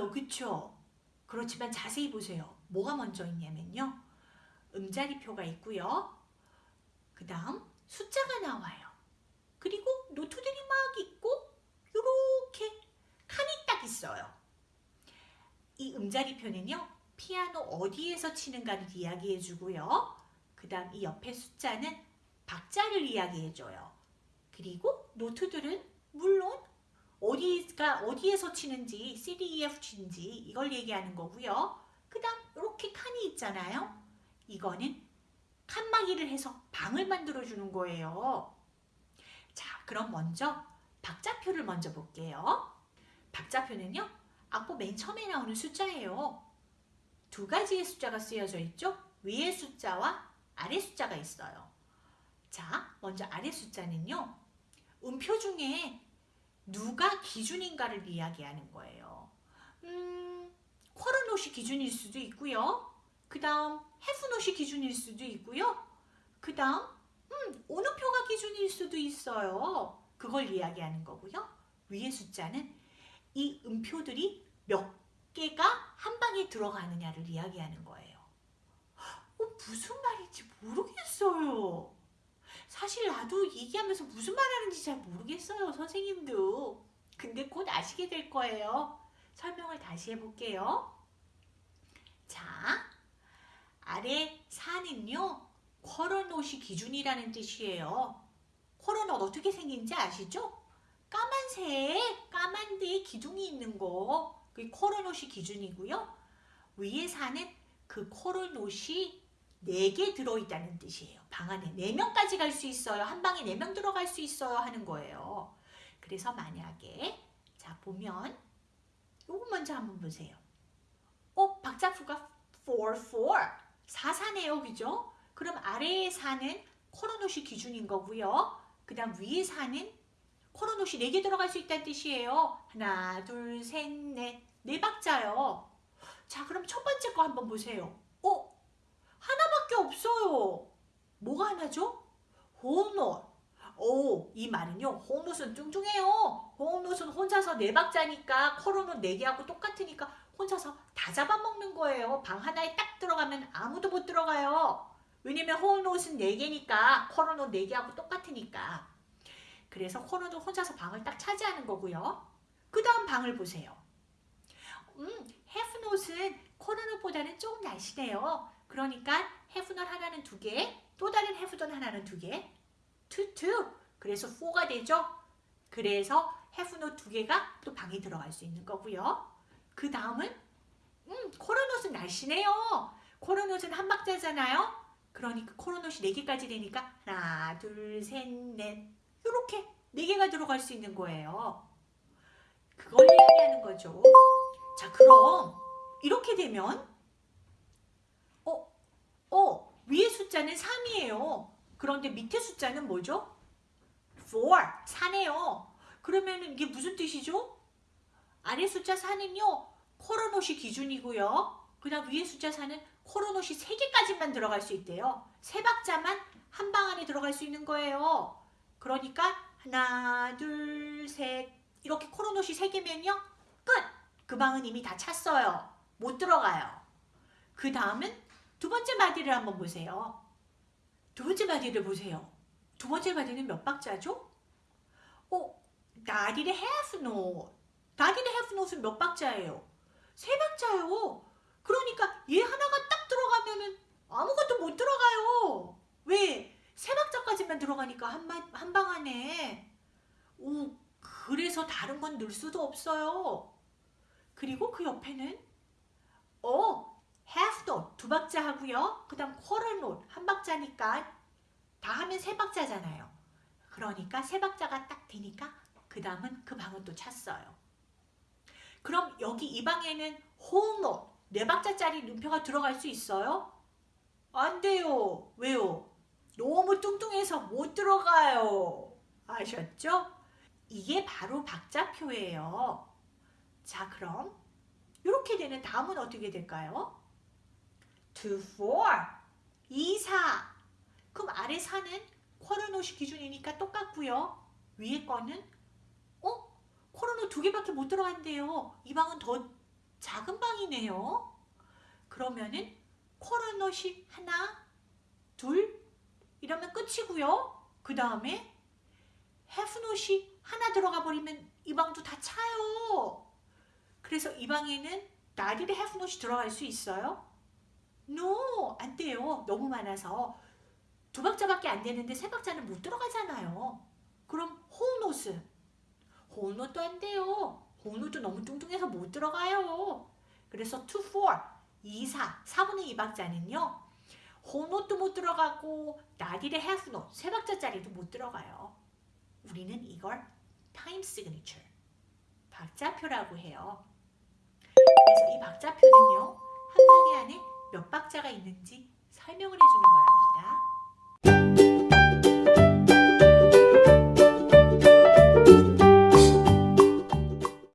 있어요. 그쵸? 그렇지만 자세히 보세요. 뭐가 먼저 있냐면요. 음자리표가 있고요. 그 다음 숫자가 나와요. 그리고 노트들이 막 있고 이렇게 칸이 딱 있어요. 이 음자리표는요. 피아노 어디에서 치는가를 이야기해 주고요. 그 다음 이 옆에 숫자는 박자를 이야기해 줘요. 그리고 노트들은 물론 어디가 어디에서 치는지 C, D, E, F 치는지 이걸 얘기하는 거고요. 그 다음 이렇게 칸이 있잖아요. 이거는 칸막이를 해서 방을 만들어 주는 거예요. 자, 그럼 먼저 박자표를 먼저 볼게요. 박자표는요. 악보 맨 처음에 나오는 숫자예요. 두 가지의 숫자가 쓰여져 있죠. 위의 숫자와 아래 숫자가 있어요. 자, 먼저 아래 숫자는요. 음표 중에 누가 기준인가를 이야기하는 거예요. 음, 쿼르노시 기준일 수도 있고요. 그 다음 해프노시 기준일 수도 있고요. 그 다음 음, 어느 표가 기준일 수도 있어요. 그걸 이야기하는 거고요. 위의 숫자는 이 음표들이 몇 개가 한 방에 들어가느냐를 이야기하는 거예요. 어, 무슨 말인지 모르겠어요. 사실 나도 얘기하면서 무슨 말하는지 잘 모르겠어요. 선생님도. 근데 곧 아시게 될 거예요. 설명을 다시 해볼게요. 자, 아래 4는요. 쿼러노시 기준이라는 뜻이에요. 쿼러넛 어떻게 생긴지 아시죠? 까만색, 까만 데에 기둥이 있는 거. 그게 쿼러노시 기준이고요. 위에 4는 그 쿼러노시 4개 들어있다는 뜻이에요. 방 안에 4명까지 갈 수 있어요. 한 방에 4명 들어갈 수 있어요. 하는 거예요. 그래서 만약에 자 보면 요거 먼저 한번 보세요. 어? 박자표가 4, 4. 4, 4네요. 그죠? 그럼 아래에 4는 코로노시 기준인 거고요. 그 다음 위에 4는 코로노시 4개 들어갈 수 있다는 뜻이에요. 하나, 둘, 셋, 넷. 네 박자요. 자 그럼 첫 번째 거 한번 보세요. 어? 하나밖에 없어요. 뭐가 하나죠? 호흡노. 오, 이 말은요. 호흡노은 뚱뚱해요. 호흡노은 혼자서 네 박자니까 코로노 네 개하고 똑같으니까 혼자서 다 잡아먹는 거예요. 방 하나에 딱 들어가면 아무도 못 들어가요. 왜냐면 호흡노은 네 개니까 코로노 네 개하고 똑같으니까. 그래서 코로노 혼자서 방을 딱 차지하는 거고요. 그 다음 방을 보세요. 음, 헤프노은 코로노보다는 조금 날씬해요. 그러니까 해프넛 하나는 두 개, 또 다른 해프넛 하나는 두 개, 투투. 그래서 4가 되죠. 그래서 해프넛 두 개가 또 방에 들어갈 수 있는 거고요. 그 다음은 음, 코로넛은 날씬해요. 코로넛은 한 박자잖아요. 그러니까 코로넛이 네 개까지 되니까 하나, 둘, 셋, 넷 이렇게 네 개가 들어갈 수 있는 거예요. 그걸 이야기하는 거죠. 자, 그럼 이렇게 되면 어, 위에 숫자는 3이에요. 그런데 밑에 숫자는 뭐죠? 4, 4네요. 그러면 이게 무슨 뜻이죠? 아래 숫자 4는요. 코로노시 기준이고요. 그 다음 위에 숫자 4는 코로노시 3개까지만 들어갈 수 있대요. 세 박자만 한 방 안에 들어갈 수 있는 거예요. 그러니까 하나, 둘, 셋 이렇게 코로노시 3개면요. 끝! 그 방은 이미 다 찼어요. 못 들어가요. 그 다음은 두 번째 마디를 한번 보세요. 두 번째 마디를 보세요. 두 번째 마디는 몇 박자죠? 어, 나디의 half note. 나디의 half note은 몇 박자예요? 세 박자요. 그러니까 얘 하나가 딱 들어가면은 아무것도 못 들어가요. 왜? 세 박자까지만 들어가니까 한방 안에. 오, 그래서 다른 건 넣을 수도 없어요. 그리고 그 옆에는 어, note 두 박자 하고요. 그 다음 note 한 박자니까 다 하면 세 박자잖아요. 그러니까 세 박자가 딱 되니까 그 다음은 그 방은 또 찼어요. 그럼 여기 이 방에는 note 네 박자짜리 눈표가 들어갈 수 있어요? 안 돼요. 왜요? 너무 뚱뚱해서 못 들어가요. 아셨죠? 이게 바로 박자표예요. 자 그럼 이렇게 되는 다음은 어떻게 될까요? To four. 2, 4. 그럼 아래 4는 쿼르노시 기준이니까 똑같고요. 위에 거는 어? 쿼르노 두 개밖에 못 들어간대요. 이 방은 더 작은 방이네요. 그러면은 쿼러넛이 하나, 둘 이러면 끝이고요. 그 다음에 해프넛이 하나 들어가 버리면 이 방도 다 차요. 그래서 이 방에는 나딜의 해프넛이 들어갈 수 있어요? No, 안 돼요. 너무 많아서 두 박자밖에 안 되는데 세 박자는 못 들어가잖아요. 그럼 whole notes, whole note도 안 돼요. whole note도 너무 뚱뚱해서 못 들어가요. 그래서 2, 4, 2, 4, 4분의 2 박자는요. whole note도 못 들어가고 dotted half note 세 박자짜리도 못 들어가요. 우리는 이걸 time signature 박자표라고 해요. 그래서 이 박자표는요 몇 박자가 있는지 설명을 해주는 거랍니다.